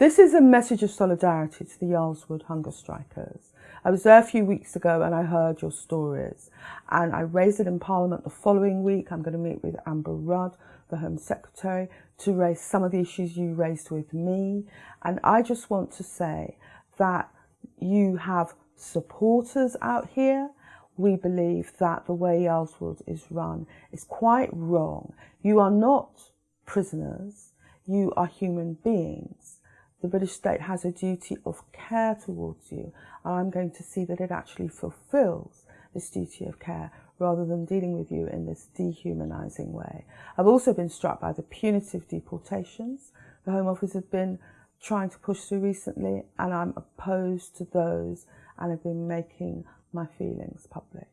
This is a message of solidarity to the Yarl's Wood hunger strikers. I was there a few weeks ago and I heard your stories and I raised it in Parliament the following week. I'm going to meet with Amber Rudd, the Home Secretary, to raise some of the issues you raised with me. And I just want to say that you have supporters out here. We believe that the way Yarl's Wood is run is quite wrong. You are not prisoners. You are human beings the British state has a duty of care towards you. And I'm going to see that it actually fulfills this duty of care rather than dealing with you in this dehumanising way. I've also been struck by the punitive deportations the Home Office have been trying to push through recently, and I'm opposed to those and have been making my feelings public.